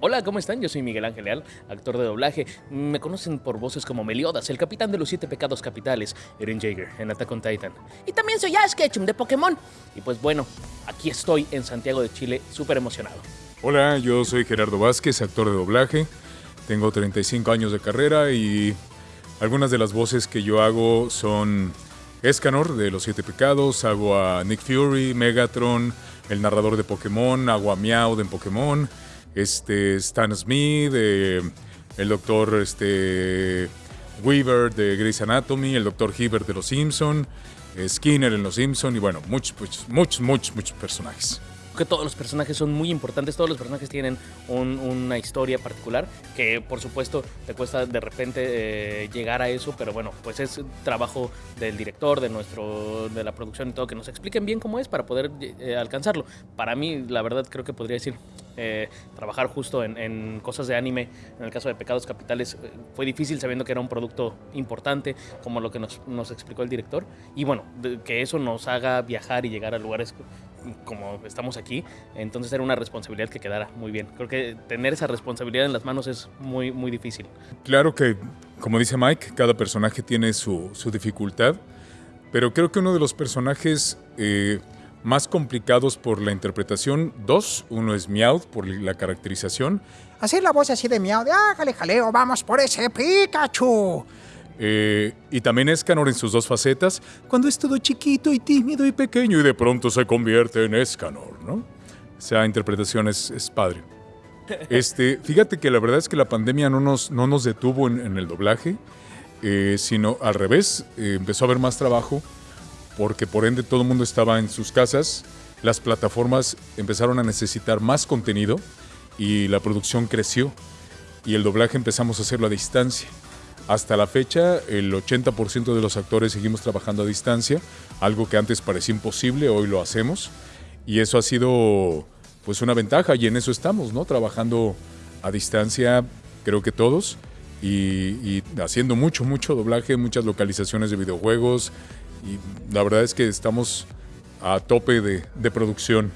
Hola, ¿cómo están? Yo soy Miguel Ángel Leal, actor de doblaje. Me conocen por voces como Meliodas, el capitán de los siete pecados capitales, Eren Jaeger, en Attack on Titan. Y también soy Ash Ketchum de Pokémon. Y pues bueno, aquí estoy en Santiago de Chile, súper emocionado. Hola, yo soy Gerardo Vázquez, actor de doblaje. Tengo 35 años de carrera y algunas de las voces que yo hago son Escanor de Los Siete Pecados, hago a Nick Fury, Megatron, el narrador de Pokémon, hago a Meow de Pokémon, este, Stan Smith, eh, el doctor este, Weaver de Grey's Anatomy, el doctor Hibbert de Los Simpson, eh, Skinner en Los Simpson y bueno, muchos, muchos, muchos, muchos, muchos personajes que todos los personajes son muy importantes, todos los personajes tienen un- una historia particular, que por supuesto te cuesta de repente eh, llegar a eso, pero bueno, pues es trabajo del director, de nuestro, de la producción y todo, que nos expliquen bien cómo es para poder eh, alcanzarlo. Para mí, la verdad, creo que podría decir, eh, trabajar justo en, en cosas de anime, en el caso de Pecados Capitales, eh, fue difícil sabiendo que era un producto importante, como lo que nos, nos explicó el director, y bueno, de- que eso nos haga viajar y llegar a lugares como estamos aquí, entonces era una responsabilidad que quedara muy bien. Creo que tener esa responsabilidad en las manos es muy, muy difícil. Claro que, como dice Mike, cada personaje tiene su, su dificultad, pero creo que uno de los personajes eh, más complicados por la interpretación, dos, uno es Meowth por la caracterización, Hacer la voz así de miau, de hágale jaleo, vamos por ese Pikachu. Eh, y también Escanor en sus dos facetas, cuando es todo chiquito y tímido y pequeño y de pronto se convierte en Escanor, ¿no? Esa interpretación es, es padre. Este, fíjate que la verdad es que la pandemia no nos, no nos detuvo en, en el doblaje, eh, sino al revés, eh, empezó a haber más trabajo porque por ende todo el mundo estaba en sus casas, las plataformas empezaron a necesitar más contenido y la producción creció y el doblaje empezamos a hacerlo a distancia. Hasta la fecha, el 80% de los actores seguimos trabajando a distancia, algo que antes parecía imposible, hoy lo hacemos. Y eso ha sido pues una ventaja y en eso estamos, ¿no? Trabajando a distancia, creo que todos, y, haciendo mucho, mucho doblaje, muchas localizaciones de videojuegos. Y la verdad es que estamos a tope de, de producción.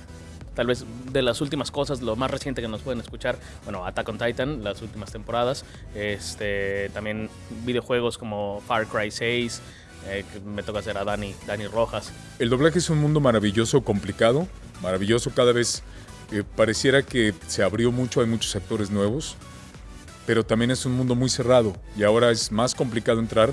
Tal vez de las últimas cosas, lo más reciente que nos pueden escuchar, bueno, Attack on Titan, las últimas temporadas, este, también videojuegos como Far Cry 6, eh, me toca hacer a Dani, Dani Rojas. El doblaje es un mundo maravilloso, complicado, maravilloso. Cada vez eh, pareciera que se abrió mucho, hay muchos actores nuevos, pero también es un mundo muy cerrado y ahora es más complicado entrar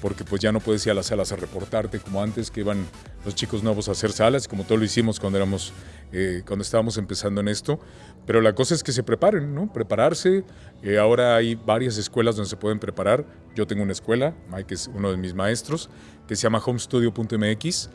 porque pues ya no puedes ir a las salas a reportarte como antes que iban los chicos nuevos a hacer salas, como todo lo hicimos cuando éramos, eh, cuando estábamos empezando en esto. Pero la cosa es que se preparen, ¿no? Prepararse. Eh, ahora hay varias escuelas donde se pueden preparar. Yo tengo una escuela, Mike es uno de mis maestros, que se llama homestudio.mx,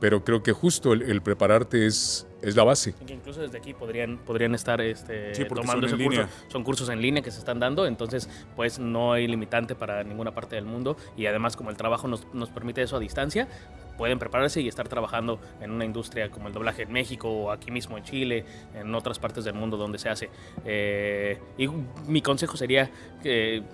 pero creo que justo el, el prepararte es, es la base. Y que incluso desde aquí podrían, podrían estar este, Sí, tomando ese curso. línea. Son cursos en línea que se están dando, entonces pues no hay limitante para ninguna parte del mundo y además como el trabajo nos, nos permite eso a distancia, pueden prepararse y estar trabajando en una industria como el doblaje en México o aquí mismo en Chile, en otras partes del mundo donde se hace. Eh, y mi consejo sería que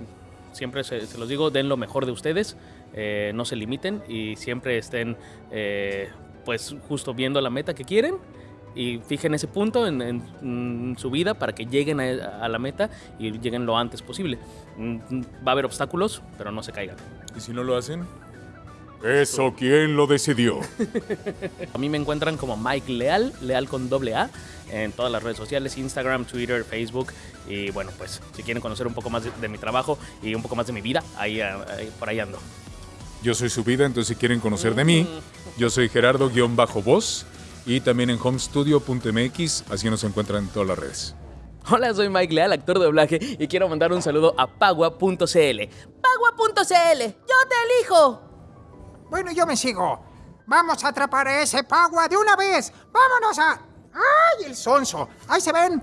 siempre se, se los digo, den lo mejor de ustedes, eh, no se limiten y siempre estén eh, pues justo viendo la meta que quieren y fijen ese punto en, en, mm, su vida para que lleguen a, a la meta y lleguen lo antes posible. Mm, Va a haber obstáculos, pero no se caigan. ¿Y si no lo hacen? Eso, ¿quién lo decidió? A mí me encuentran como Mike Leal, Leal con doble A, en todas las redes sociales, Instagram, Twitter, Facebook. Y bueno, pues si quieren conocer un poco más de, de mi trabajo y un poco más de mi vida, ahí, ahí- por ahí ando. Yo soy su vida, entonces si quieren conocer de mí, yo soy Gerardo-Voz y también en homestudio.mx, así nos encuentran en todas las redes. Hola, soy Mike Leal, actor de doblaje, y quiero mandar un saludo a pagua.cl. Pagua.cl, yo te elijo. Bueno, yo me sigo. Vamos a atrapar a ese Pagua de una vez. Vámonos a... ¡Ay, el sonso! Ahí se ven.